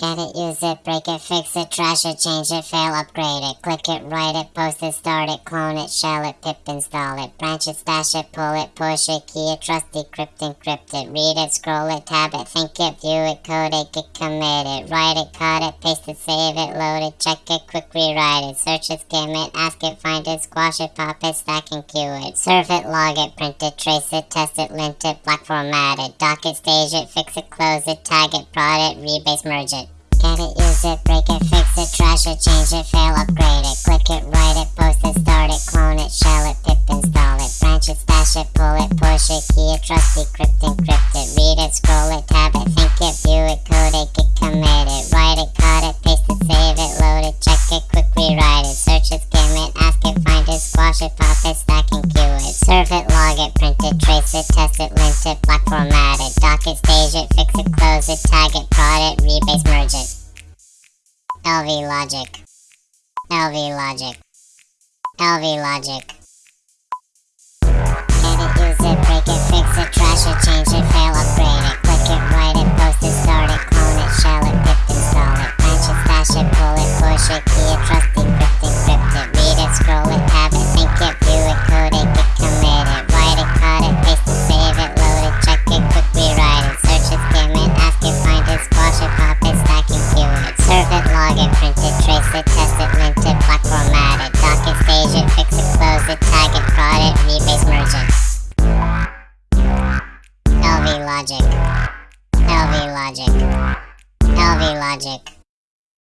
Get it, use it, break it, fix it, trash it, change it, fail, upgrade it, click it, write it, post it, start it, clone it, shell it, pip install it, branch it, stash it, pull it, push it, key it, trust, decrypt, encrypt it, read it, scroll it, tab it, think it, view it, code it, get committed, write it, cut it, paste it, save it, load it, check it, quick rewrite it, search it, skim it, ask it, find it, squash it, pop it, stack and queue it, serve it, log it, print it, trace it, test it, lint it, block format it, dock it, stage it, fix it, close it, tag it, prod it, rebase, merge it. It, use it, break it, fix it, trash it, change it, fail, upgrade it, click it, write it, post it, start it, clone it, shell it, pip install it, branch it, stash it, pull it, push it, key it, trust, decrypt, encrypt it, read it, scroll it, tab it, think it, view it, code it, get committed, write it, cut it, paste it, save it, load it, check it, quick rewrite it, search it, skim it, ask it, find it, squash it, pop it, stack and queue it, serve it, log it, print it, trace it, test it, lint it, block format it, dock it, stage it, fix it, close it, tag it, prod it, rebase, merge. LV Logic. LV Logic. LV Logic. Edit, use it, break it, fix it, trash it, change it, fail, upgrade it, click it, write it, post it, start it, clone it, shell it, dip, install it, patch it, stash it, pull it, push it, key it, trust LV Logic. LV Logic. LV Logic.